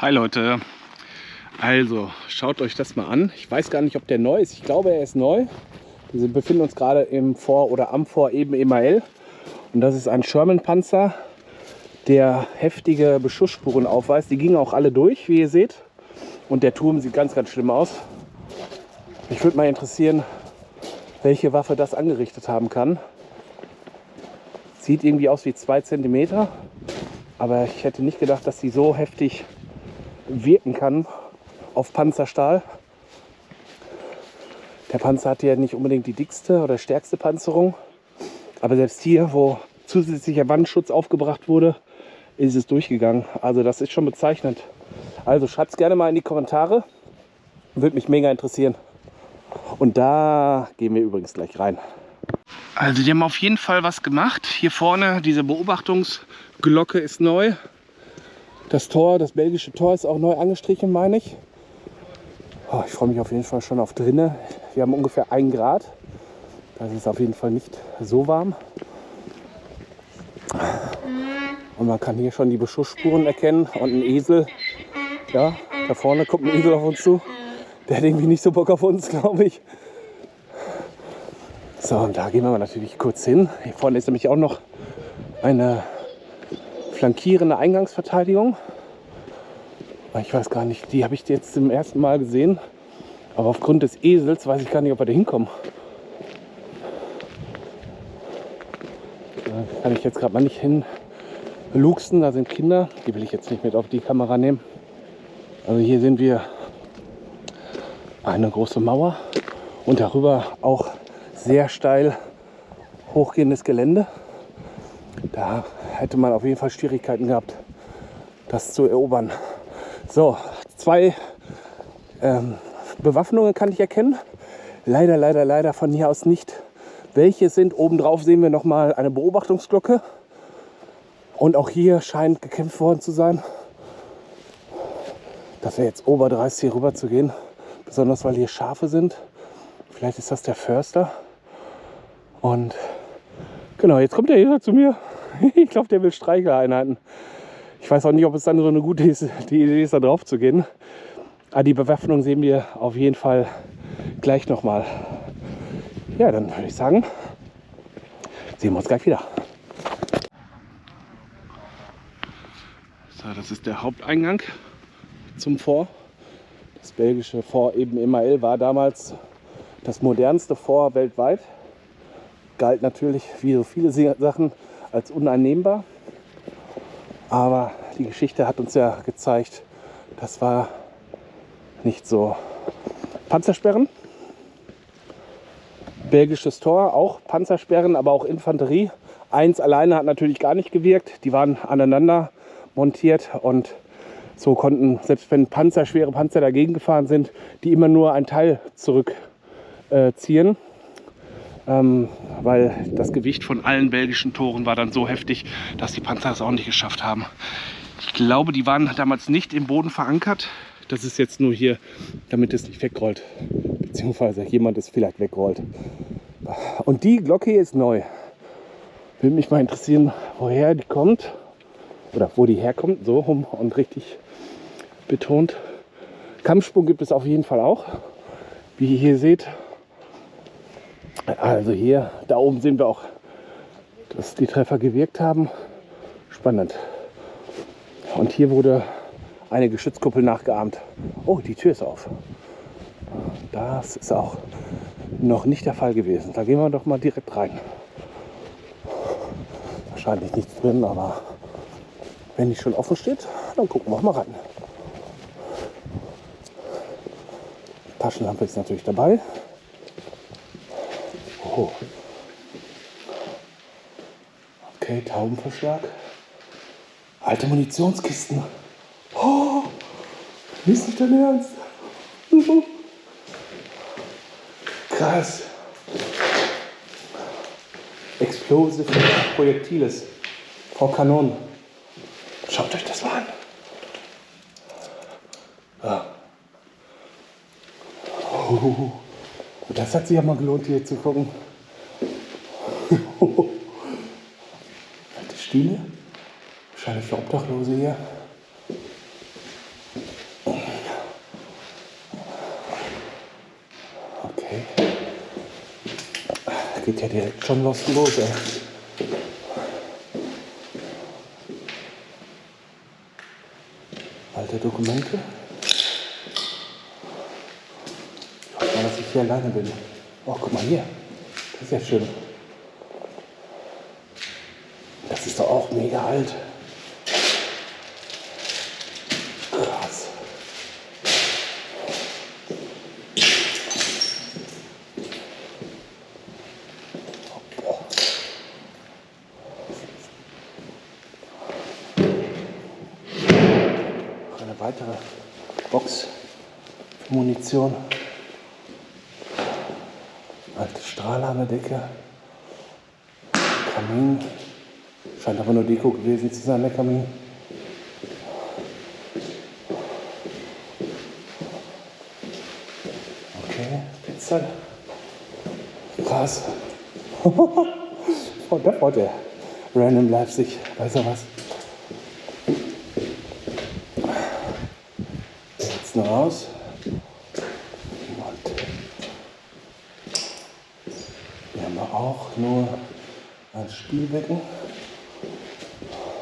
Hi Leute, also schaut euch das mal an. Ich weiß gar nicht, ob der neu ist. Ich glaube, er ist neu. Wir befinden uns gerade im Vor- oder am Vor eben Emael. Und das ist ein Sherman-Panzer, der heftige Beschussspuren aufweist. Die gingen auch alle durch, wie ihr seht. Und der Turm sieht ganz, ganz schlimm aus. Mich würde mal interessieren, welche Waffe das angerichtet haben kann. Sieht irgendwie aus wie zwei Zentimeter. Aber ich hätte nicht gedacht, dass die so heftig wirken kann auf Panzerstahl. Der Panzer hat ja nicht unbedingt die dickste oder stärkste Panzerung. Aber selbst hier, wo zusätzlicher Wandschutz aufgebracht wurde, ist es durchgegangen. Also das ist schon bezeichnend. Also schreibt es gerne mal in die Kommentare. Würde mich mega interessieren. Und da gehen wir übrigens gleich rein. Also die haben auf jeden Fall was gemacht. Hier vorne, diese Beobachtungsglocke ist neu. Das Tor, das belgische Tor ist auch neu angestrichen, meine ich. Oh, ich freue mich auf jeden Fall schon auf drinnen. Wir haben ungefähr 1 Grad. Das ist auf jeden Fall nicht so warm. Und man kann hier schon die Beschussspuren erkennen und ein Esel. Ja, da vorne kommt ein Esel auf uns zu. Der hat irgendwie nicht so Bock auf uns, glaube ich. So, und da gehen wir natürlich kurz hin. Hier vorne ist nämlich auch noch eine flankierende Eingangsverteidigung. Ich weiß gar nicht, die habe ich jetzt zum ersten Mal gesehen. Aber aufgrund des Esels weiß ich gar nicht, ob wir da hinkommen. Da kann ich jetzt gerade mal nicht hin luxen. Da sind Kinder. Die will ich jetzt nicht mit auf die Kamera nehmen. Also hier sehen wir eine große Mauer und darüber auch sehr steil hochgehendes Gelände. Da hätte man auf jeden Fall Schwierigkeiten gehabt, das zu erobern. So, zwei ähm, Bewaffnungen kann ich erkennen. Leider, leider, leider von hier aus nicht. Welche sind? Obendrauf sehen wir noch mal eine Beobachtungsglocke. Und auch hier scheint gekämpft worden zu sein. Das wäre jetzt oberdreist hier rüber zu gehen. Besonders weil hier Schafe sind. Vielleicht ist das der Förster. Und genau, jetzt kommt der hier zu mir. Ich glaube, der will Streicheinheiten. Ich weiß auch nicht, ob es dann so eine gute Idee ist, da drauf zu gehen. Aber die Bewaffnung sehen wir auf jeden Fall gleich nochmal. Ja, dann würde ich sagen, sehen wir uns gleich wieder. So, das ist der Haupteingang zum Fort. Das belgische Fort eben Emael war damals das modernste Fort weltweit. Galt natürlich wie so viele Sachen als uneinnehmbar. Aber die Geschichte hat uns ja gezeigt, das war nicht so. Panzersperren, belgisches Tor, auch Panzersperren, aber auch Infanterie. Eins alleine hat natürlich gar nicht gewirkt. Die waren aneinander montiert und so konnten, selbst wenn Panzer, schwere Panzer dagegen gefahren sind, die immer nur ein Teil zurückziehen. Äh, ähm, weil das Gewicht von allen belgischen Toren war dann so heftig, dass die Panzer es auch nicht geschafft haben. Ich glaube, die waren damals nicht im Boden verankert. Das ist jetzt nur hier, damit es nicht wegrollt. Beziehungsweise jemand es vielleicht wegrollt. Und die Glocke ist neu. Würde mich mal interessieren, woher die kommt. Oder wo die herkommt. So rum und richtig betont. Kampfsprung gibt es auf jeden Fall auch. Wie ihr hier seht, also hier, da oben sehen wir auch, dass die Treffer gewirkt haben. Spannend. Und hier wurde eine Geschützkuppel nachgeahmt. Oh, die Tür ist auf. Das ist auch noch nicht der Fall gewesen. Da gehen wir doch mal direkt rein. Wahrscheinlich nichts drin, aber wenn die schon offen steht, dann gucken wir auch mal rein. Taschenlampe ist natürlich dabei. Oh. Okay, Taubenverschlag. Alte Munitionskisten. Oh, ist nicht dein Ernst? Krass. Explosive Projektiles. Vor Kanonen. Schaut euch das mal an. Ja. Oh, das hat sich ja mal gelohnt, hier zu gucken. Alte Stühle. Wahrscheinlich für Obdachlose hier. Okay. Geht ja direkt schon was los, ey. Alte Dokumente. Hier alleine bin. Oh, guck mal hier. Das ist ja schön. Das ist doch auch mega alt. Krass. Boah. Eine weitere Box für Munition. Alte Strahler an der Decke. Kamin. Scheint aber nur Deko gewesen zu sein, der Kamin. Okay, Pizza. Krass. oh, da freut er. Random Leipzig. Weiß er was? Jetzt noch raus. Und hier haben wir auch nur ein Spielbecken.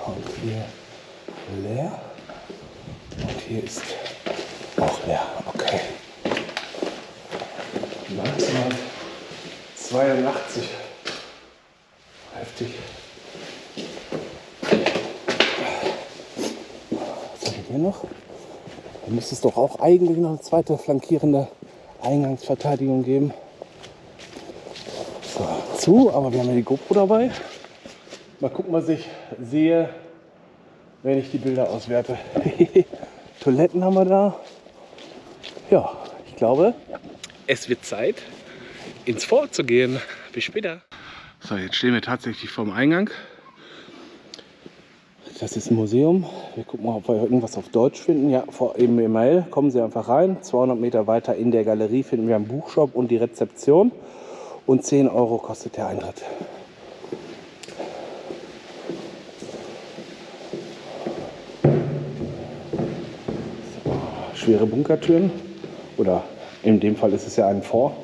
Und hier leer. Und hier ist auch leer. Okay. 1982. Heftig. Was haben wir hier noch? Hier müsste es doch auch eigentlich noch eine zweite flankierende Eingangsverteidigung geben. So, zu, aber wir haben ja die GoPro dabei. Mal gucken, was ich sehe, wenn ich die Bilder auswerte. Toiletten haben wir da. Ja, ich glaube, es wird Zeit, ins Fort zu gehen. Bis später. So, jetzt stehen wir tatsächlich vorm Eingang. Das ist ein Museum. Wir gucken mal, ob wir irgendwas auf Deutsch finden. Ja, vor im E-Mail kommen Sie einfach rein. 200 Meter weiter in der Galerie finden wir einen Buchshop und die Rezeption. Und 10 Euro kostet der Eintritt. schwere Bunkertüren. Oder in dem Fall ist es ja ein Fort.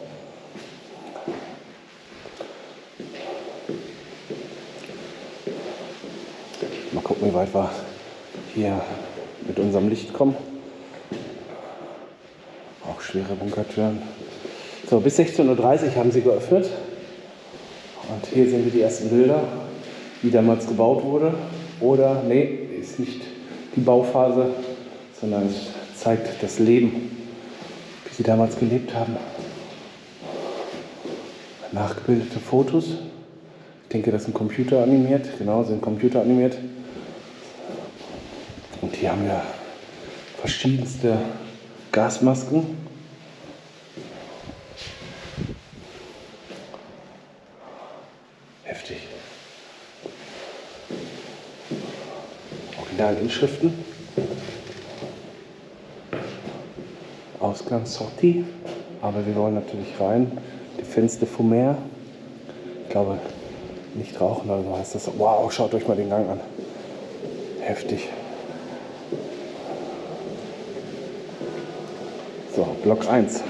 Mal gucken, wie weit wir hier mit unserem Licht kommen. Auch schwere Bunkertüren. So, bis 16.30 Uhr haben sie geöffnet. Und hier sehen wir die ersten Bilder, wie damals gebaut wurde. Oder, nee, ist nicht die Bauphase, sondern es zeigt das Leben, wie sie damals gelebt haben. Nachgebildete Fotos. Ich denke, das sind Computer animiert. Genau, sind Computer animiert. Und hier haben wir verschiedenste Gasmasken. Heftig. Originalinschriften. Ausgangssortie. Aber wir wollen natürlich rein. Defense de Fumer. Ich glaube, nicht rauchen oder so heißt das. Wow, schaut euch mal den Gang an. Heftig. So, Block 1.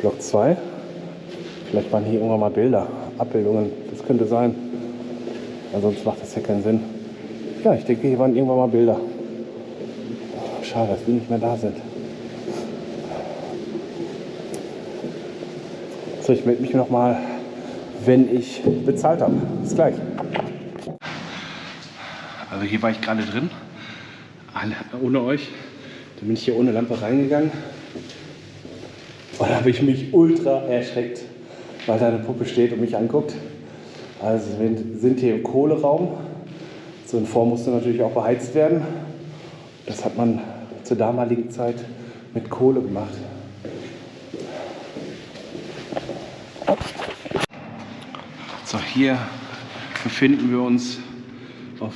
Block 2. Vielleicht waren hier irgendwann mal Bilder, Abbildungen. Das könnte sein. Ansonsten macht das ja keinen Sinn. Ja, ich denke, hier waren irgendwann mal Bilder. Schade, dass die nicht mehr da sind. So, ich melde mich nochmal, wenn ich bezahlt habe. Bis gleich. Also hier war ich gerade drin, ohne euch. Dann bin ich hier ohne Lampe reingegangen. Und da habe ich mich ultra erschreckt, weil da eine Puppe steht und mich anguckt. Also wir sind hier im Kohleraum. So ein Form musste natürlich auch beheizt werden. Das hat man zur damaligen Zeit mit Kohle gemacht. So, hier befinden wir uns auf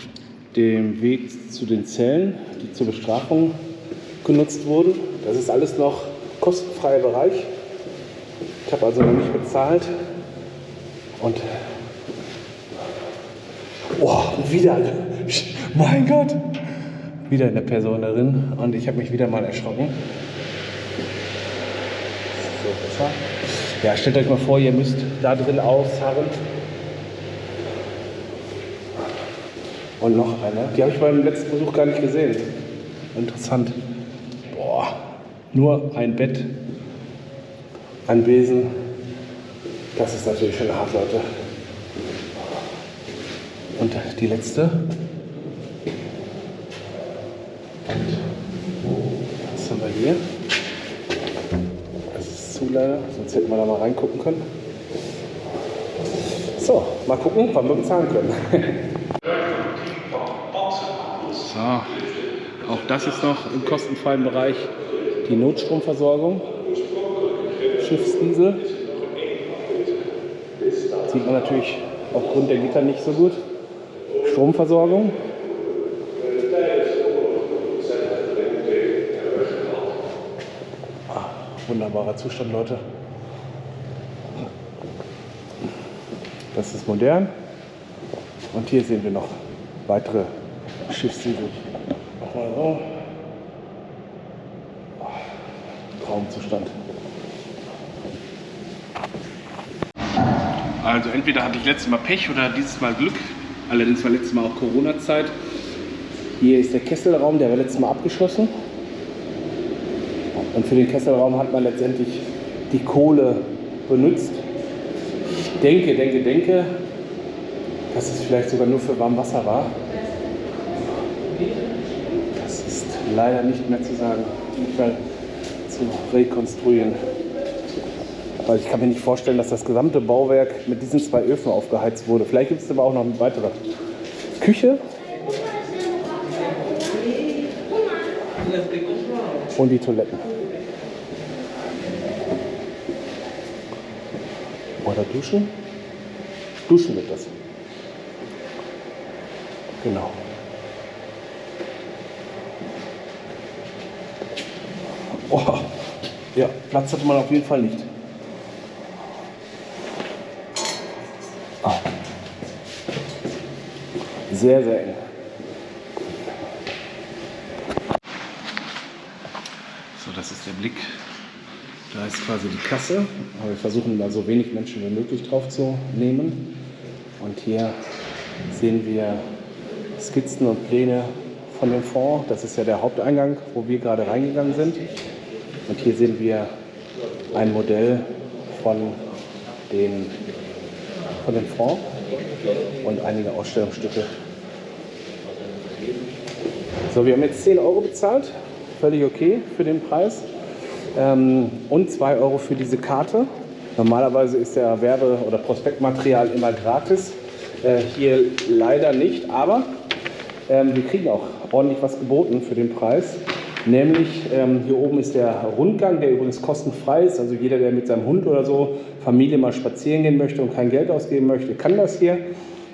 dem Weg zu den Zellen, die zur Bestrafung genutzt wurden. Das ist alles noch kostenfreier Bereich. Ich habe also noch nicht bezahlt. Und oh, wieder, mein Gott, wieder eine Person darin. Und ich habe mich wieder mal erschrocken. So, besser. Ja, stellt euch mal vor, ihr müsst da drin ausharren. Und noch eine. Die habe ich beim letzten Besuch gar nicht gesehen. Interessant. Boah, nur ein Bett, ein Besen. Das ist natürlich schon hart, Leute. Die letzte. Was haben wir hier? Das ist zu leider, sonst hätten wir da mal reingucken können. So, mal gucken, wann wir bezahlen können. So, auch das ist noch im kostenfreien Bereich die Notstromversorgung. Schiffsdiesel. Sieht man natürlich aufgrund der Gitter nicht so gut. Stromversorgung. Ah, wunderbarer Zustand, Leute. Das ist modern. Und hier sehen wir noch weitere Schiffssiegel. Nochmal so. Traumzustand. Also entweder hatte ich letztes Mal Pech oder dieses Mal Glück. Allerdings war letztes Mal auch Corona-Zeit. Hier ist der Kesselraum, der war letztes Mal abgeschlossen. Und für den Kesselraum hat man letztendlich die Kohle benutzt. Ich denke, denke, denke, dass es vielleicht sogar nur für Warmwasser war. Das ist leider nicht mehr zu sagen, nicht zu rekonstruieren. Weil ich kann mir nicht vorstellen, dass das gesamte Bauwerk mit diesen zwei Öfen aufgeheizt wurde. Vielleicht gibt es aber auch noch eine weitere Küche. Und die Toiletten. Oder duschen? Duschen wird das. Genau. Oh, ja, Platz hatte man auf jeden Fall nicht. Sehr, sehr eng. So, das ist der Blick. Da ist quasi die Kasse. Wir versuchen da so wenig Menschen wie möglich drauf zu nehmen. Und hier sehen wir Skizzen und Pläne von dem Fonds. Das ist ja der Haupteingang, wo wir gerade reingegangen sind. Und hier sehen wir ein Modell von, den, von dem Fonds und einige Ausstellungsstücke. So, wir haben jetzt 10 Euro bezahlt, völlig okay für den Preis. Ähm, und 2 Euro für diese Karte. Normalerweise ist der Werbe- oder Prospektmaterial immer gratis. Äh, hier leider nicht, aber ähm, wir kriegen auch ordentlich was geboten für den Preis. Nämlich ähm, hier oben ist der Rundgang, der übrigens kostenfrei ist. Also jeder, der mit seinem Hund oder so Familie mal spazieren gehen möchte und kein Geld ausgeben möchte, kann das hier.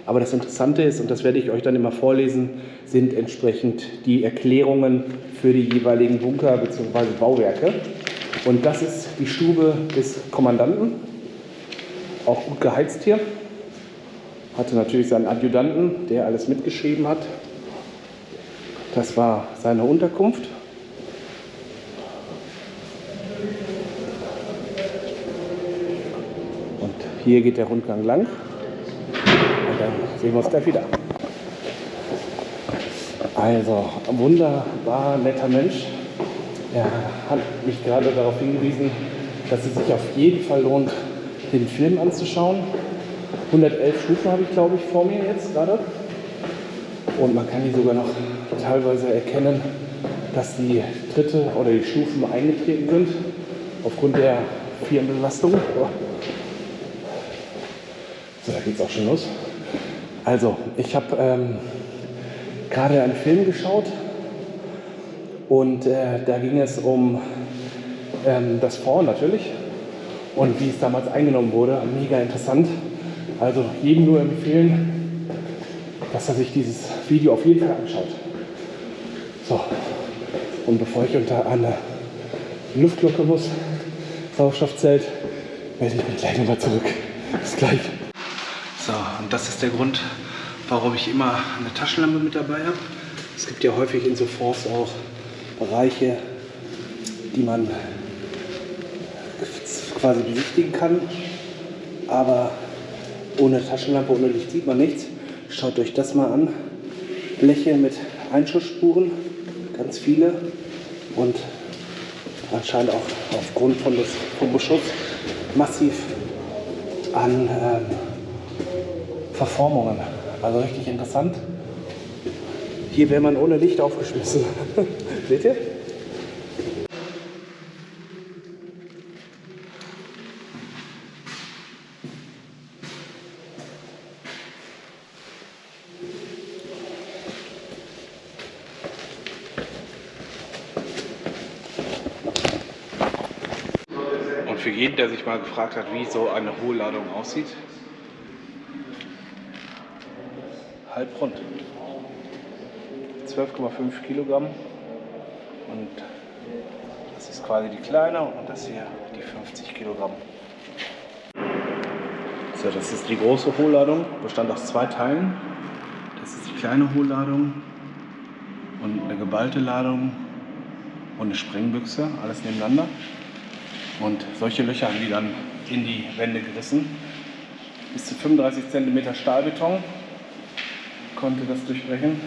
Aber das Interessante ist, und das werde ich euch dann immer vorlesen, sind entsprechend die Erklärungen für die jeweiligen Bunker bzw. Bauwerke. Und das ist die Stube des Kommandanten, auch gut geheizt hier. Hatte natürlich seinen Adjutanten, der alles mitgeschrieben hat. Das war seine Unterkunft. Und hier geht der Rundgang lang. Dann sehen wir uns gleich wieder. Also, ein wunderbar netter Mensch. Er hat mich gerade darauf hingewiesen, dass es sich auf jeden Fall lohnt, den Film anzuschauen. 111 Stufen habe ich, glaube ich, vor mir jetzt gerade. Und man kann hier sogar noch teilweise erkennen, dass die Tritte oder die Stufen eingetreten sind aufgrund der vielen Belastung. So, da geht es auch schon los. Also, ich habe ähm, gerade einen Film geschaut und äh, da ging es um ähm, das Fond natürlich und wie es damals eingenommen wurde. Mega interessant. Also jedem nur empfehlen, dass er sich dieses Video auf jeden Fall anschaut. So, und bevor ich unter eine Luftglocke muss, Sauerstoffzelt, melde ich mich gleich nochmal zurück. Bis gleich. So, und das ist der Grund, warum ich immer eine Taschenlampe mit dabei habe. Es gibt ja häufig in so Fonds auch Bereiche, die man quasi besichtigen kann. Aber ohne Taschenlampe, ohne Licht sieht man nichts. Schaut euch das mal an. Bleche mit Einschussspuren, ganz viele. Und anscheinend auch aufgrund von des, vom Beschuss massiv an ähm, Verformungen. Also richtig interessant. Hier wäre man ohne Licht aufgeschmissen. Seht ihr? Und für jeden, der sich mal gefragt hat, wie so eine Hohlladung aussieht, halb rund. 12,5 Kilogramm und das ist quasi die kleine und das hier die 50 Kilogramm. So, das ist die große Hohlladung, bestand aus zwei Teilen. Das ist die kleine Hohlladung und eine geballte Ladung und eine Sprengbüchse, alles nebeneinander. Und solche Löcher haben die dann in die Wände gerissen. Bis zu 35 cm Stahlbeton konnte das durchbrechen.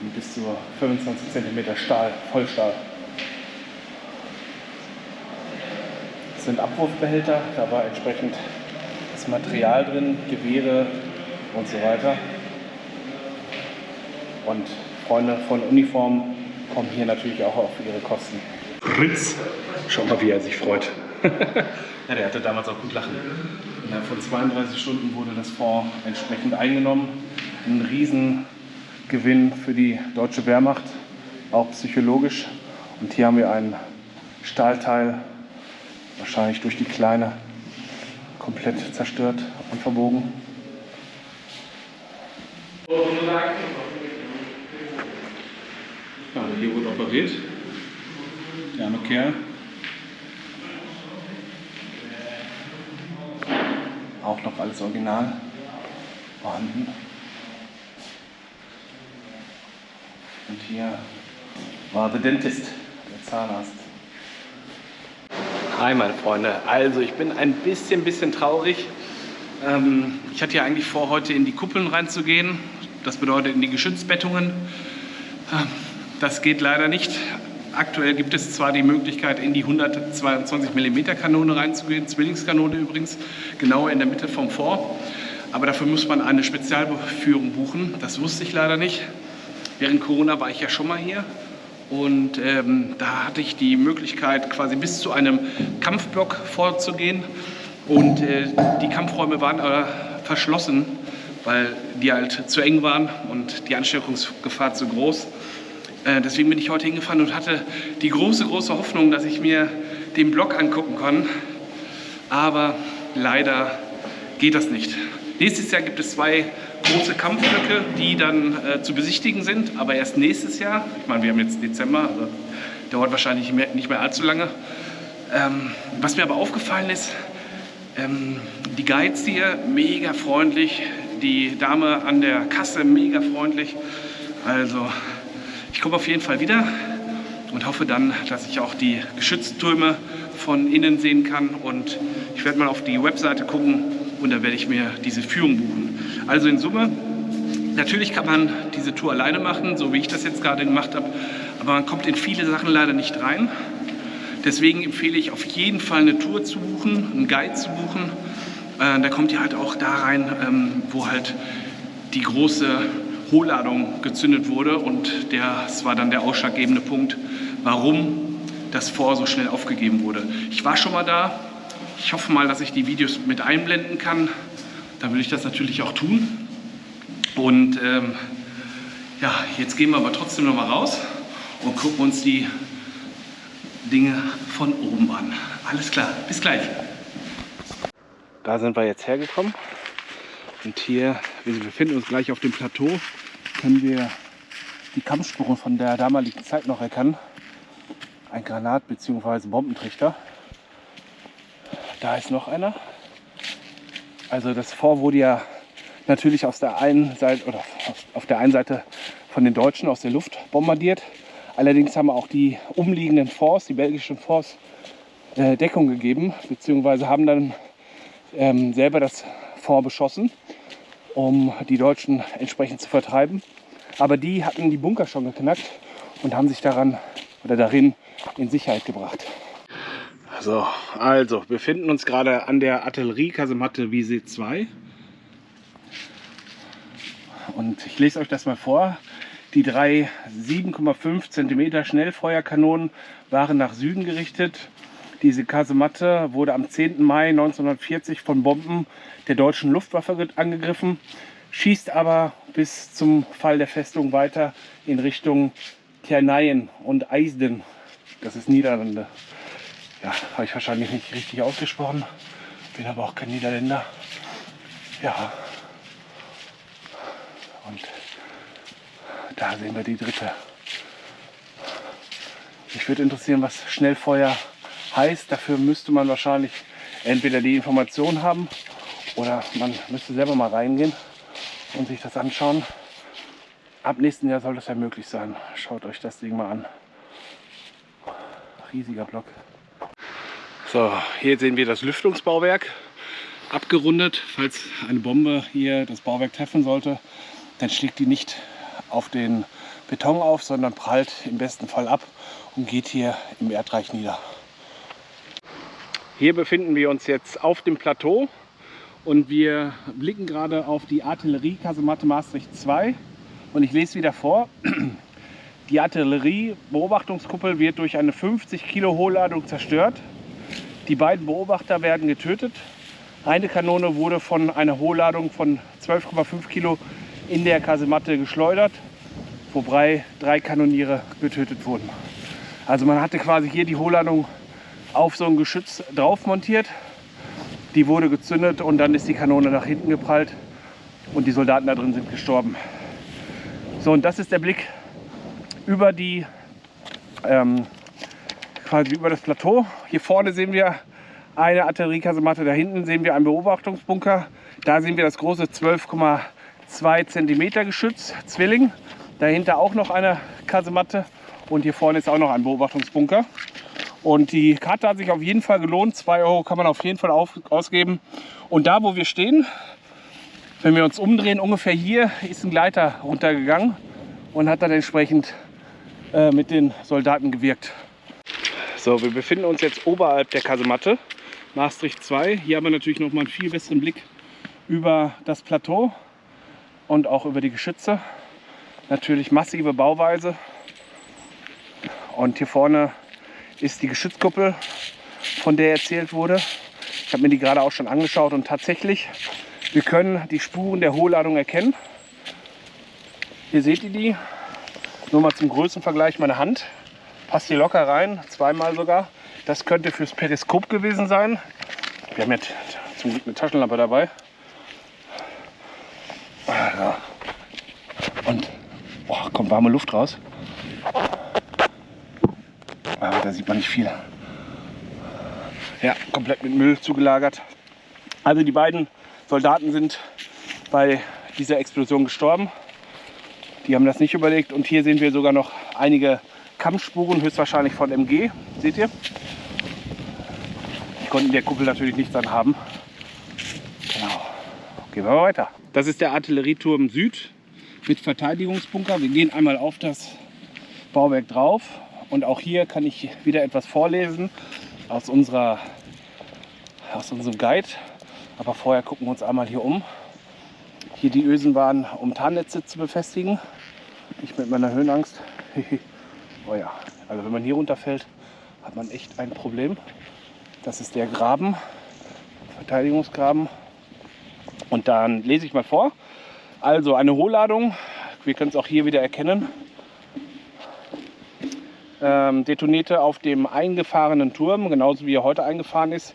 Und bis zu 25 cm Stahl, Vollstahl. Das sind Abwurfbehälter, da war entsprechend das Material drin, Gewehre und so weiter. Und Freunde von Uniformen kommen hier natürlich auch auf ihre Kosten. Fritz, schau mal, wie er sich freut. ja, der hatte damals auch gut lachen. Innerhalb von 32 Stunden wurde das Fonds entsprechend eingenommen. Ein Riesengewinn für die deutsche Wehrmacht, auch psychologisch. Und hier haben wir ein Stahlteil, wahrscheinlich durch die Kleine, komplett zerstört und verbogen. Ja, hier wurde operiert. Der arme Kerl. Auch noch alles original vorhanden. Und hier war der Dentist, der Zahnarzt. Hi meine Freunde, also ich bin ein bisschen, bisschen traurig. Ähm, ich hatte ja eigentlich vor, heute in die Kuppeln reinzugehen. Das bedeutet in die Geschützbettungen. Ähm, das geht leider nicht. Aktuell gibt es zwar die Möglichkeit, in die 122 mm Kanone reinzugehen, Zwillingskanone übrigens, genau in der Mitte vom Fort. Aber dafür muss man eine Spezialführung buchen. Das wusste ich leider nicht. Während Corona war ich ja schon mal hier. Und ähm, da hatte ich die Möglichkeit, quasi bis zu einem Kampfblock vorzugehen. Und äh, die Kampfräume waren aber verschlossen, weil die halt zu eng waren und die Ansteckungsgefahr zu groß. Äh, deswegen bin ich heute hingefahren und hatte die große, große Hoffnung, dass ich mir den Block angucken kann. Aber leider geht das nicht. Nächstes Jahr gibt es zwei große Kampfblöcke, die dann äh, zu besichtigen sind, aber erst nächstes Jahr. Ich meine, wir haben jetzt Dezember, also dauert wahrscheinlich mehr, nicht mehr allzu lange. Ähm, was mir aber aufgefallen ist, ähm, die Guides hier mega freundlich, die Dame an der Kasse mega freundlich. Also ich komme auf jeden Fall wieder und hoffe dann, dass ich auch die Geschütztürme von innen sehen kann. Und ich werde mal auf die Webseite gucken und dann werde ich mir diese Führung buchen. Also in Summe, natürlich kann man diese Tour alleine machen, so wie ich das jetzt gerade gemacht habe, aber man kommt in viele Sachen leider nicht rein. Deswegen empfehle ich auf jeden Fall eine Tour zu buchen, einen Guide zu buchen. Äh, da kommt ihr halt auch da rein, ähm, wo halt die große Hohlladung gezündet wurde und das war dann der ausschlaggebende Punkt, warum das Fort so schnell aufgegeben wurde. Ich war schon mal da, ich hoffe mal, dass ich die Videos mit einblenden kann, dann will ich das natürlich auch tun. Und ähm, ja, jetzt gehen wir aber trotzdem noch mal raus und gucken uns die Dinge von oben an. Alles klar, bis gleich. Da sind wir jetzt hergekommen. Und hier, wir befinden uns gleich auf dem Plateau, können wir die Kampfspuren von der damaligen Zeit noch erkennen. Ein Granat- bzw. Bombentrichter. Da ist noch einer. Also das Fort wurde ja natürlich aus der einen Seite oder auf der einen Seite von den Deutschen aus der Luft bombardiert. Allerdings haben auch die umliegenden Forts, die belgischen Forts, äh, Deckung gegeben, beziehungsweise haben dann ähm, selber das Fort beschossen, um die Deutschen entsprechend zu vertreiben. Aber die hatten die Bunker schon geknackt und haben sich daran oder darin in Sicherheit gebracht. So, also, wir befinden uns gerade an der Artilleriekasematte Wiese 2. Und ich lese euch das mal vor. Die drei 7,5 cm Schnellfeuerkanonen waren nach Süden gerichtet. Diese Kasematte wurde am 10. Mai 1940 von Bomben der deutschen Luftwaffe angegriffen, schießt aber bis zum Fall der Festung weiter in Richtung Terneien und Eisden. Das ist Niederlande. Ja, habe ich wahrscheinlich nicht richtig ausgesprochen. Bin aber auch kein Niederländer. Ja. Und da sehen wir die dritte. Mich würde interessieren, was Schnellfeuer heißt. Dafür müsste man wahrscheinlich entweder die Information haben oder man müsste selber mal reingehen und sich das anschauen. Ab nächsten Jahr soll das ja möglich sein. Schaut euch das Ding mal an. Riesiger Block. So, hier sehen wir das Lüftungsbauwerk abgerundet. Falls eine Bombe hier das Bauwerk treffen sollte, dann schlägt die nicht auf den Beton auf, sondern prallt im besten Fall ab und geht hier im Erdreich nieder. Hier befinden wir uns jetzt auf dem Plateau und wir blicken gerade auf die Artilleriekasematte Maastricht 2 und ich lese wieder vor. Die Artillerie-Beobachtungskuppel wird durch eine 50 Kilo Hohlladung zerstört. Die beiden Beobachter werden getötet. Eine Kanone wurde von einer Hohlladung von 12,5 Kilo in der Kasematte geschleudert, wobei drei Kanoniere getötet wurden. Also man hatte quasi hier die Hohlladung auf so ein Geschütz drauf montiert. Die wurde gezündet und dann ist die Kanone nach hinten geprallt und die Soldaten da drin sind gestorben. So, und das ist der Blick über die ähm, quasi über das Plateau. Hier vorne sehen wir eine Artilleriekasematte, da hinten sehen wir einen Beobachtungsbunker. Da sehen wir das große 12,2 cm Geschütz, Zwilling. Dahinter auch noch eine Kasematte und hier vorne ist auch noch ein Beobachtungsbunker. Und die Karte hat sich auf jeden Fall gelohnt. 2 Euro kann man auf jeden Fall auf, ausgeben. Und da, wo wir stehen, wenn wir uns umdrehen, ungefähr hier ist ein Gleiter runtergegangen und hat dann entsprechend äh, mit den Soldaten gewirkt. So, wir befinden uns jetzt oberhalb der Kasematte, Maastricht 2. Hier haben wir natürlich noch mal einen viel besseren Blick über das Plateau und auch über die Geschütze. Natürlich massive Bauweise. Und hier vorne ist die Geschützkuppel, von der erzählt wurde. Ich habe mir die gerade auch schon angeschaut und tatsächlich, wir können die Spuren der Hohlladung erkennen. Hier seht ihr die. Nur mal zum Größenvergleich meine Hand. Passt hier locker rein, zweimal sogar. Das könnte fürs Periskop gewesen sein. Wir haben jetzt zum Glück eine Taschenlampe dabei. Und boah, kommt warme Luft raus. Aber da sieht man nicht viel. Ja, komplett mit Müll zugelagert. Also die beiden Soldaten sind bei dieser Explosion gestorben. Die haben das nicht überlegt. Und hier sehen wir sogar noch einige Kampfspuren, höchstwahrscheinlich von MG. Seht ihr? Die konnten der Kuppel natürlich nichts anhaben. Genau. Gehen wir mal weiter. Das ist der Artillerieturm Süd mit Verteidigungsbunker. Wir gehen einmal auf das Bauwerk drauf und auch hier kann ich wieder etwas vorlesen aus, unserer, aus unserem Guide. Aber vorher gucken wir uns einmal hier um. Hier die Ösen waren, um Tarnnetze zu befestigen. Ich mit meiner Höhenangst. oh ja, also wenn man hier runterfällt, hat man echt ein Problem. Das ist der Graben, Verteidigungsgraben. Und dann lese ich mal vor. Also eine Hohlladung, wir können es auch hier wieder erkennen, ähm, detonierte auf dem eingefahrenen Turm, genauso wie er heute eingefahren ist.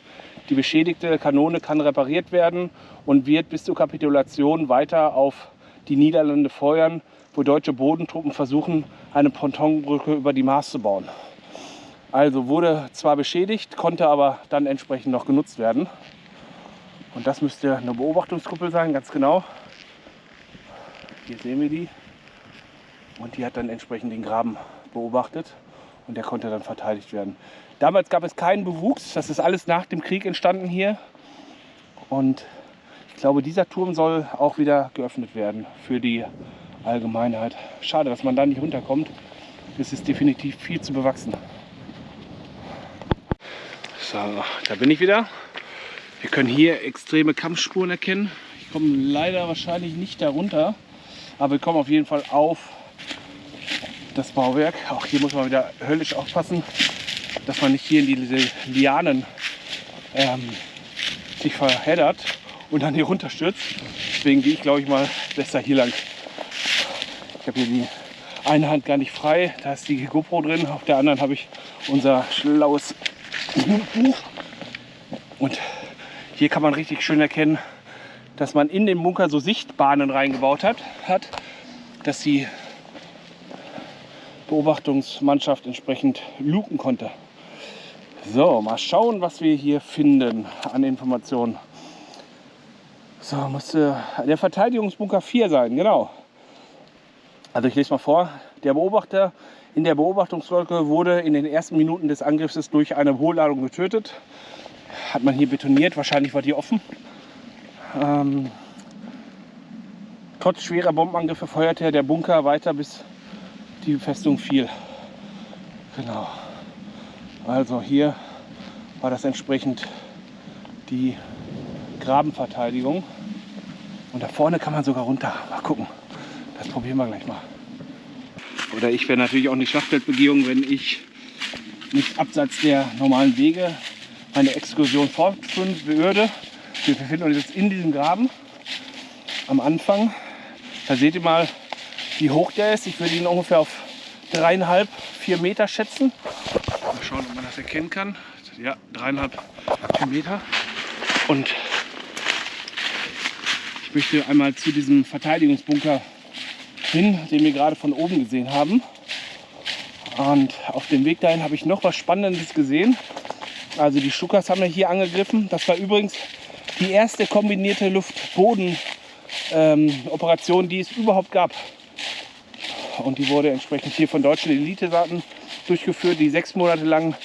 Die beschädigte Kanone kann repariert werden und wird bis zur Kapitulation weiter auf die Niederlande feuern, wo deutsche Bodentruppen versuchen, eine Pontonbrücke über die Maas zu bauen. Also wurde zwar beschädigt, konnte aber dann entsprechend noch genutzt werden. Und das müsste eine Beobachtungskuppel sein, ganz genau. Hier sehen wir die. Und die hat dann entsprechend den Graben beobachtet und der konnte dann verteidigt werden. Damals gab es keinen Bewuchs, das ist alles nach dem Krieg entstanden hier. Und ich glaube, dieser Turm soll auch wieder geöffnet werden für die Allgemeinheit. Schade, dass man da nicht runterkommt. Es ist definitiv viel zu bewachsen. So, da bin ich wieder. Wir können hier extreme Kampfspuren erkennen. Ich komme leider wahrscheinlich nicht darunter, aber wir kommen auf jeden Fall auf das Bauwerk. Auch hier muss man wieder höllisch aufpassen, dass man nicht hier in diese Lianen ähm, sich verheddert und dann hier runterstürzt. Deswegen gehe ich, glaube ich, mal besser hier lang. Ich habe hier die eine Hand gar nicht frei, da ist die GoPro drin. Auf der anderen habe ich unser schlaues Buch. Und hier kann man richtig schön erkennen, dass man in den Bunker so Sichtbahnen reingebaut hat, hat dass die Beobachtungsmannschaft entsprechend luken konnte. So, mal schauen, was wir hier finden an Informationen. So, musste der Verteidigungsbunker 4 sein, genau. Also ich lese mal vor. Der Beobachter in der Beobachtungswolke wurde in den ersten Minuten des Angriffs durch eine Hohlladung getötet. Hat man hier betoniert, wahrscheinlich war die offen. Ähm, trotz schwerer Bombenangriffe feuerte der Bunker weiter, bis die Festung fiel. Genau. Also hier war das entsprechend die Grabenverteidigung. Und da vorne kann man sogar runter. Mal gucken. Das probieren wir gleich mal. Oder ich wäre natürlich auch eine Schlachtfeldbegehung, wenn ich nicht abseits der normalen Wege meine Exkursion fortführen würde. Wir befinden uns jetzt in diesem Graben am Anfang. Da seht ihr mal, wie hoch der ist. Ich würde ihn ungefähr auf dreieinhalb, vier Meter schätzen. Mal schauen, ob man das erkennen kann. Ja, dreieinhalb, vier Meter. Und ich möchte einmal zu diesem Verteidigungsbunker hin, den wir gerade von oben gesehen haben. Und auf dem Weg dahin habe ich noch was Spannendes gesehen. Also die Stukas haben wir hier angegriffen. Das war übrigens die erste kombinierte Luft-Boden-Operation, ähm, die es überhaupt gab. Und die wurde entsprechend hier von deutschen Elitesaten durchgeführt, die sechs Monate lang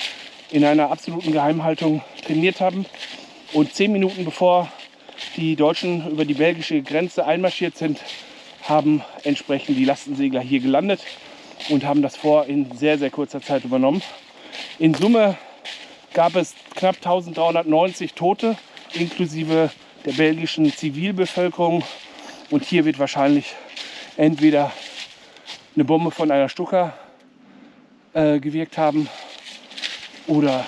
in einer absoluten Geheimhaltung trainiert haben. Und zehn Minuten bevor die Deutschen über die belgische Grenze einmarschiert sind, haben entsprechend die Lastensegler hier gelandet und haben das Vor in sehr, sehr kurzer Zeit übernommen. In Summe gab es knapp 1390 Tote, inklusive der belgischen Zivilbevölkerung. Und hier wird wahrscheinlich entweder eine Bombe von einer Stucker äh, gewirkt haben oder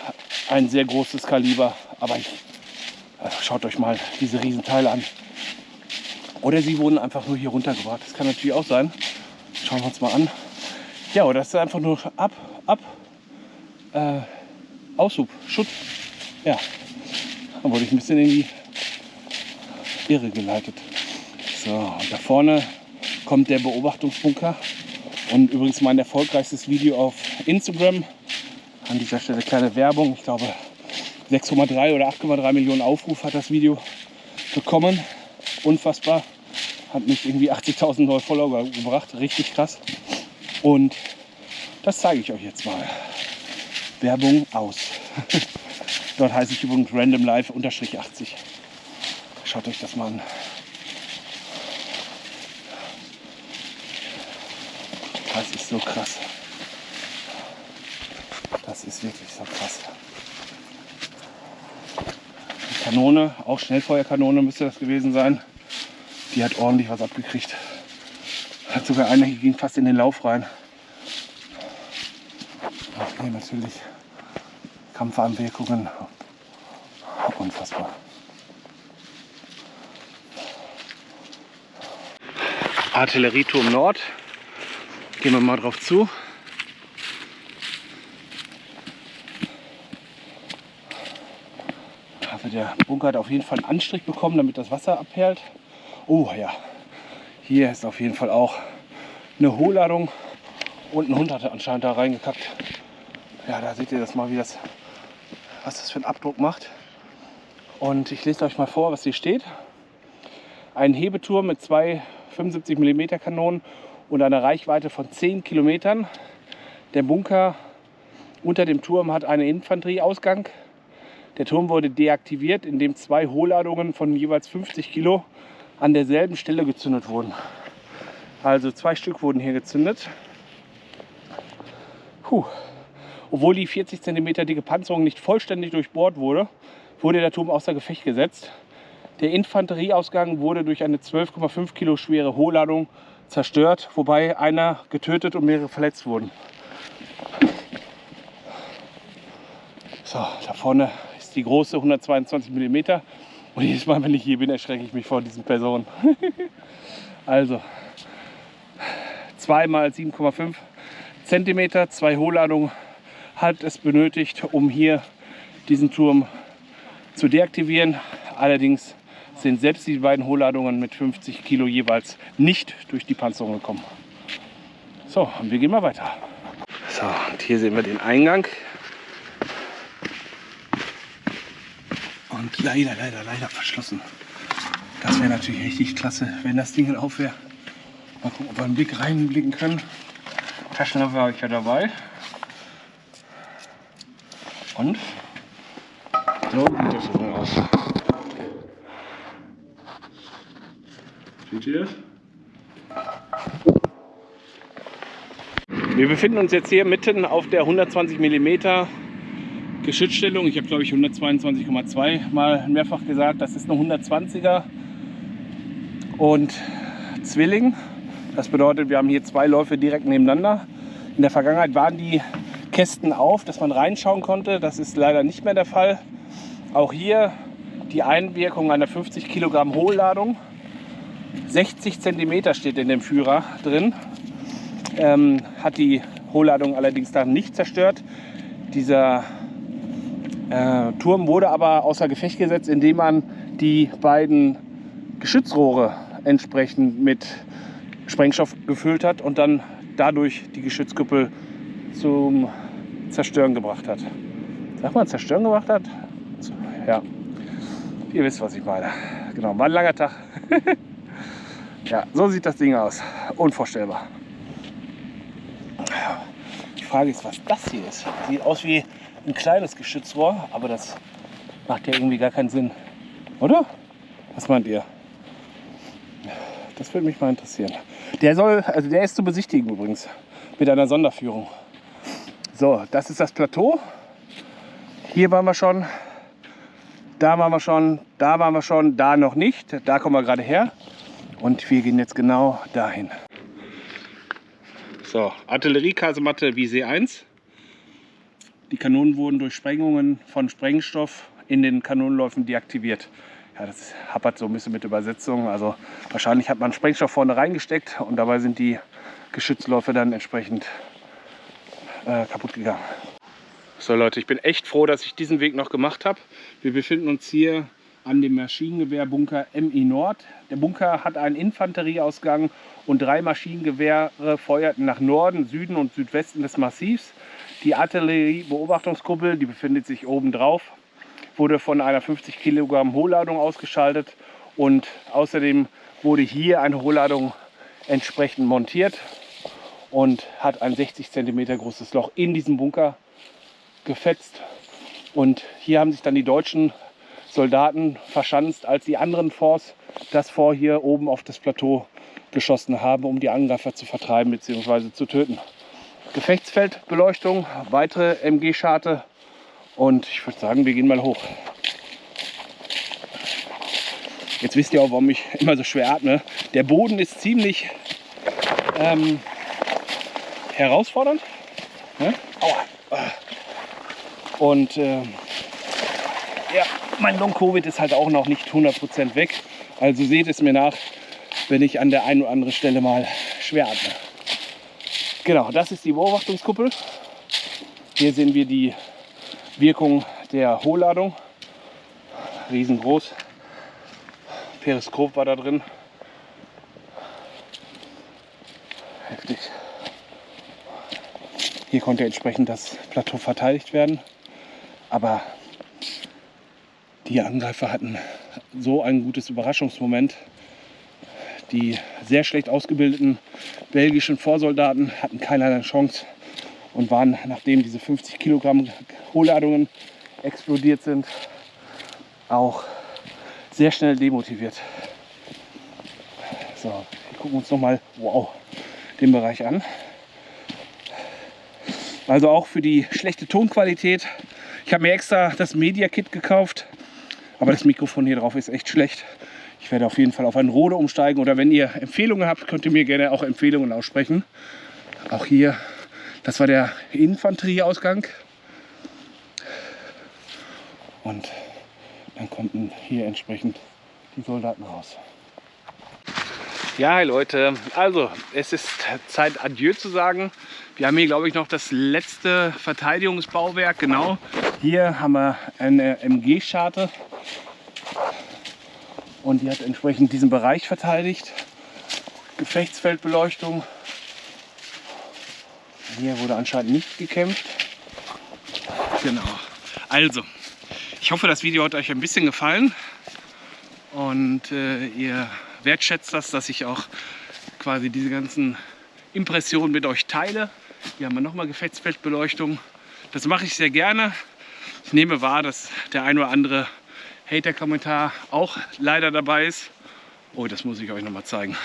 ein sehr großes Kaliber. Aber ich, äh, schaut euch mal diese Riesenteile an. Oder sie wurden einfach nur hier runtergebracht. Das kann natürlich auch sein. Schauen wir uns mal an. Ja, oder das ist einfach nur ab, ab, äh, Aushub, Schutz. Ja, da wurde ich ein bisschen in die Irre geleitet. So, und da vorne kommt der Beobachtungsbunker. Und übrigens mein erfolgreichstes Video auf Instagram. An dieser Stelle kleine Werbung. Ich glaube 6,3 oder 8,3 Millionen Aufrufe hat das Video bekommen unfassbar. Hat mich irgendwie 80.000 neue Follower gebracht. Richtig krass. Und das zeige ich euch jetzt mal. Werbung aus. Dort heiße ich übrigens Random Live 80. Schaut euch das mal an. Das so krass. Das ist wirklich so krass. Kanone, auch Schnellfeuerkanone müsste das gewesen sein. Die hat ordentlich was abgekriegt. Hat sogar eine, die ging fast in den Lauf rein. Okay, natürlich Kampfanwirkungen. Unfassbar. Artillerieturm Nord. Gehen wir mal drauf zu. Also der Bunker hat auf jeden Fall einen Anstrich bekommen, damit das Wasser abperlt. Oh ja, hier ist auf jeden Fall auch eine Hohlladung und ein Hund hatte anscheinend da reingekackt. Ja, da seht ihr das mal, wie das, was das für einen Abdruck macht. Und ich lese euch mal vor, was hier steht. Ein Hebeturm mit zwei 75 mm Kanonen und einer Reichweite von 10 Kilometern. Der Bunker Unter dem Turm hat eine Infanterieausgang. Der Turm wurde deaktiviert, indem zwei Hohlladungen von jeweils 50 Kilo an derselben Stelle gezündet wurden. Also zwei Stück wurden hier gezündet. Puh. Obwohl die 40 cm dicke Panzerung nicht vollständig durchbohrt wurde, wurde der Turm außer Gefecht gesetzt. Der Infanterieausgang wurde durch eine 12,5 Kilo schwere Hohlladung zerstört, wobei einer getötet und mehrere verletzt wurden. So, da vorne ist die große 122 mm. Und jedes Mal, wenn ich hier bin, erschrecke ich mich vor diesen Personen. also, 2 mal 7,5 cm, zwei Hohlladungen hat es benötigt, um hier diesen Turm zu deaktivieren. Allerdings sind selbst die beiden Hohlladungen mit 50 Kilo jeweils nicht durch die Panzerung gekommen. So, und wir gehen mal weiter. So, und hier sehen wir den Eingang. Und leider, leider, leider verschlossen. Das wäre natürlich richtig klasse, wenn das Ding auf wäre. Mal gucken, ob wir einen Blick reinblicken können. Taschenlampe habe ich ja dabei. Und so sieht das so aus. Das? Wir befinden uns jetzt hier mitten auf der 120 mm Geschützstellung. Ich habe glaube ich 122,2 mal mehrfach gesagt. Das ist eine 120er und Zwilling. Das bedeutet, wir haben hier zwei Läufe direkt nebeneinander. In der Vergangenheit waren die Kästen auf, dass man reinschauen konnte. Das ist leider nicht mehr der Fall. Auch hier die Einwirkung einer 50 Kilogramm Hohlladung. 60 cm steht in dem Führer drin. Ähm, hat die Hohlladung allerdings dann nicht zerstört. Dieser äh, Turm wurde aber außer Gefecht gesetzt, indem man die beiden Geschützrohre entsprechend mit Sprengstoff gefüllt hat und dann dadurch die Geschützkuppel zum Zerstören gebracht hat. Sag mal, zerstören gebracht hat? Ja, ihr wisst, was ich meine. Genau, war ein langer Tag. ja, so sieht das Ding aus. Unvorstellbar. Die Frage ist, was das hier ist. Sieht aus wie ein kleines Geschützrohr, aber das macht ja irgendwie gar keinen Sinn. Oder? Was meint ihr? Das würde mich mal interessieren. Der soll, also der ist zu besichtigen übrigens mit einer Sonderführung. So, das ist das Plateau. Hier waren wir schon, da waren wir schon, da waren wir schon, da noch nicht. Da kommen wir gerade her und wir gehen jetzt genau dahin. So, Artilleriekasematte wie C1. Die Kanonen wurden durch Sprengungen von Sprengstoff in den Kanonenläufen deaktiviert. Ja, das hapert so ein bisschen mit Übersetzung. Also wahrscheinlich hat man Sprengstoff vorne reingesteckt und dabei sind die Geschützläufe dann entsprechend äh, kaputt gegangen. So Leute, ich bin echt froh, dass ich diesen Weg noch gemacht habe. Wir befinden uns hier an dem Maschinengewehrbunker MI Nord. Der Bunker hat einen Infanterieausgang und drei Maschinengewehre feuerten nach Norden, Süden und Südwesten des Massivs. Die Artilleriebeobachtungskuppel, die befindet sich oben drauf, wurde von einer 50 Kilogramm Hohlladung ausgeschaltet und außerdem wurde hier eine Hohlladung entsprechend montiert und hat ein 60 cm großes Loch in diesem Bunker gefetzt. Und hier haben sich dann die deutschen Soldaten verschanzt, als die anderen Forts das vor hier oben auf das Plateau geschossen haben, um die Angreifer zu vertreiben bzw. zu töten. Gefechtsfeldbeleuchtung, weitere MG-Scharte und ich würde sagen, wir gehen mal hoch. Jetzt wisst ihr auch, warum ich immer so schwer atme. Der Boden ist ziemlich ähm, herausfordernd. Ne? Und äh, ja, mein Long-Covid ist halt auch noch nicht 100% weg. Also seht es mir nach, wenn ich an der einen oder anderen Stelle mal schwer atme. Genau, das ist die Beobachtungskuppel. Hier sehen wir die Wirkung der Hohlladung. Riesengroß. Periskop war da drin. Heftig. Hier konnte entsprechend das Plateau verteidigt werden. Aber die Angreifer hatten so ein gutes Überraschungsmoment, die sehr schlecht ausgebildeten belgischen Vorsoldaten hatten keinerlei Chance. und waren, nachdem diese 50 Kilogramm Hohlladungen explodiert sind, auch sehr schnell demotiviert. So, wir gucken uns nochmal wow, den Bereich an. Also auch für die schlechte Tonqualität. Ich habe mir extra das Media Kit gekauft, aber das Mikrofon hier drauf ist echt schlecht. Ich werde auf jeden Fall auf ein Rode umsteigen oder wenn ihr Empfehlungen habt, könnt ihr mir gerne auch Empfehlungen aussprechen. Auch hier, das war der Infanterieausgang. Und dann konnten hier entsprechend die Soldaten raus. Ja, hi Leute, also es ist Zeit Adieu zu sagen. Wir haben hier glaube ich noch das letzte Verteidigungsbauwerk, genau. Hier haben wir eine MG-Scharte und die hat entsprechend diesen Bereich verteidigt. Gefechtsfeldbeleuchtung. Hier wurde anscheinend nicht gekämpft. Genau. Also, ich hoffe, das Video hat euch ein bisschen gefallen und äh, ihr wertschätzt das, dass ich auch quasi diese ganzen Impressionen mit euch teile. Hier haben wir nochmal Gefechtsfeldbeleuchtung. Das mache ich sehr gerne. Ich nehme wahr, dass der ein oder andere Hater-Kommentar auch leider dabei ist. Oh, das muss ich euch noch mal zeigen.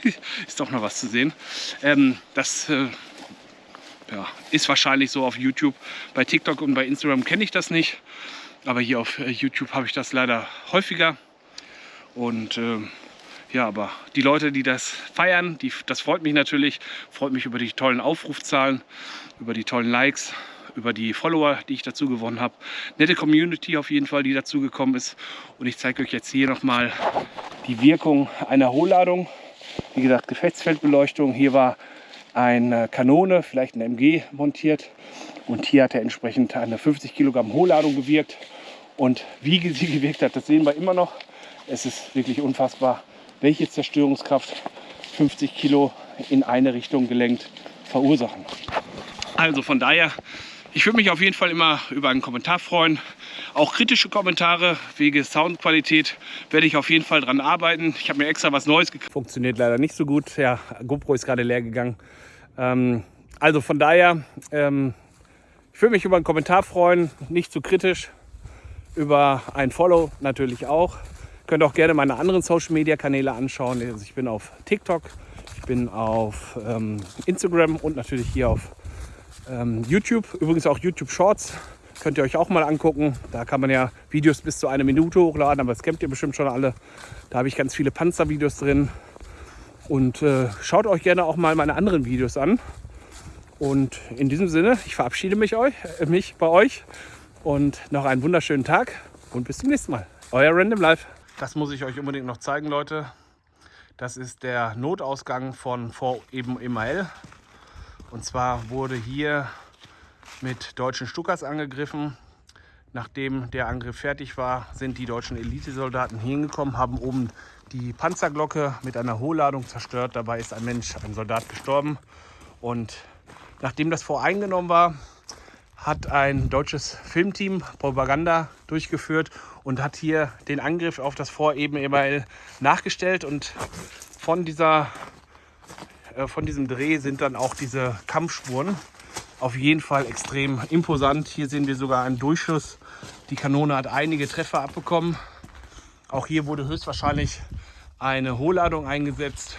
ist doch noch was zu sehen. Ähm, das äh, ja, ist wahrscheinlich so auf YouTube. Bei TikTok und bei Instagram kenne ich das nicht. Aber hier auf äh, YouTube habe ich das leider häufiger. Und äh, ja, aber die Leute, die das feiern, die, das freut mich natürlich. Freut mich über die tollen Aufrufzahlen, über die tollen Likes über die Follower, die ich dazu gewonnen habe. Nette Community auf jeden Fall, die dazu gekommen ist. Und ich zeige euch jetzt hier nochmal die Wirkung einer Hohlladung. Wie gesagt, Gefechtsfeldbeleuchtung. Hier war eine Kanone, vielleicht eine MG montiert. Und hier hat er entsprechend eine 50 Kilogramm Hohlladung gewirkt. Und wie sie gewirkt hat, das sehen wir immer noch. Es ist wirklich unfassbar, welche Zerstörungskraft 50 Kilo in eine Richtung gelenkt verursachen. Also von daher ich würde mich auf jeden Fall immer über einen Kommentar freuen. Auch kritische Kommentare wegen Soundqualität werde ich auf jeden Fall dran arbeiten. Ich habe mir extra was Neues gekauft. Funktioniert leider nicht so gut. Ja, GoPro ist gerade leer gegangen. Ähm, also von daher, ähm, ich würde mich über einen Kommentar freuen, nicht zu kritisch. Über ein Follow natürlich auch. Könnt auch gerne meine anderen Social Media Kanäle anschauen. Also ich bin auf TikTok, ich bin auf ähm, Instagram und natürlich hier auf ähm, YouTube, übrigens auch YouTube Shorts, könnt ihr euch auch mal angucken. Da kann man ja Videos bis zu einer Minute hochladen, aber das kennt ihr bestimmt schon alle. Da habe ich ganz viele Panzervideos drin. Und äh, schaut euch gerne auch mal meine anderen Videos an. Und in diesem Sinne, ich verabschiede mich, euch, äh, mich bei euch und noch einen wunderschönen Tag und bis zum nächsten Mal. Euer Random Life. Das muss ich euch unbedingt noch zeigen, Leute. Das ist der Notausgang von Fort Eben Emael. Und zwar wurde hier mit deutschen Stuckers angegriffen. Nachdem der Angriff fertig war, sind die deutschen Elitesoldaten hingekommen, haben oben die Panzerglocke mit einer Hohlladung zerstört. Dabei ist ein Mensch, ein Soldat gestorben. Und nachdem das voreingenommen war, hat ein deutsches Filmteam Propaganda durchgeführt und hat hier den Angriff auf das Fort eben Emael nachgestellt. Und von dieser von diesem Dreh sind dann auch diese Kampfspuren auf jeden Fall extrem imposant. Hier sehen wir sogar einen Durchschuss. Die Kanone hat einige Treffer abbekommen. Auch hier wurde höchstwahrscheinlich eine Hohlladung eingesetzt.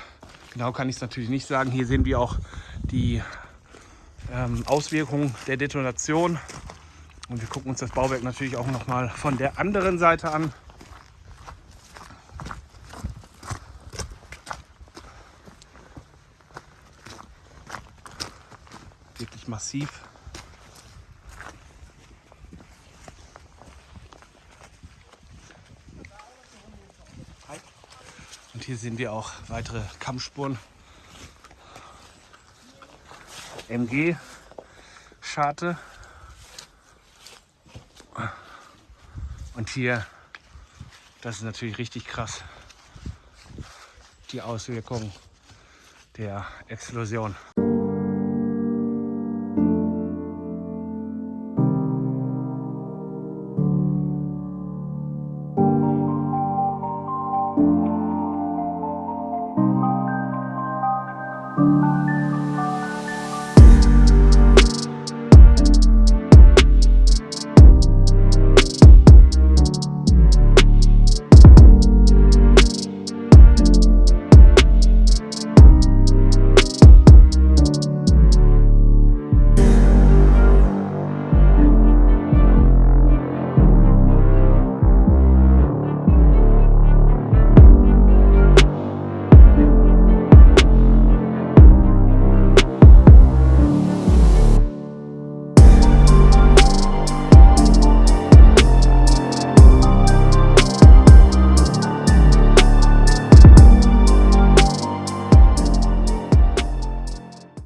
Genau kann ich es natürlich nicht sagen. Hier sehen wir auch die ähm, Auswirkungen der Detonation. Und wir gucken uns das Bauwerk natürlich auch noch mal von der anderen Seite an. Massiv. Und hier sehen wir auch weitere Kammspuren. MG-Scharte. Und hier, das ist natürlich richtig krass, die Auswirkung der Explosion.